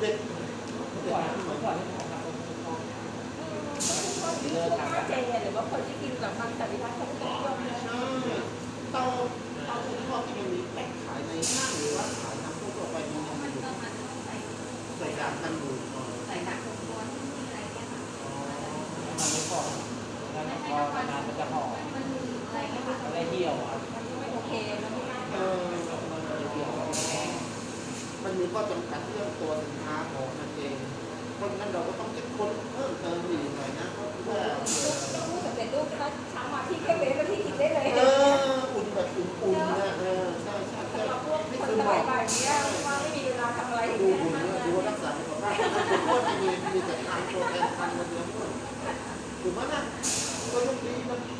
เท้าอะเด็กก่อนเมื่อก่อนที่ผมทำเลิกทำแล้วเจหรือว่าคนที่กินแบบมันสันนิวัฒน์เขาจะนิยมเลยใช่เตาเตาทุกข้อที่มันมีแปะขายในห้างหรือว่าขายน้ำทั่วไปมีมันก็มันต้องใส่ใส่ดาบกันอยู่อ๋อใส่ดักตัวที่มีอะไรเงี้ยค่ะมันไม่พอแล้วพอนานมันจะห่อมันอะไรเงี้ยค่ะอะไรเหี่ยวอะมันไม่โอเคมันเหี่ยวมันมีข้อจำกัดเรื่องตัว Gimana? Kalau di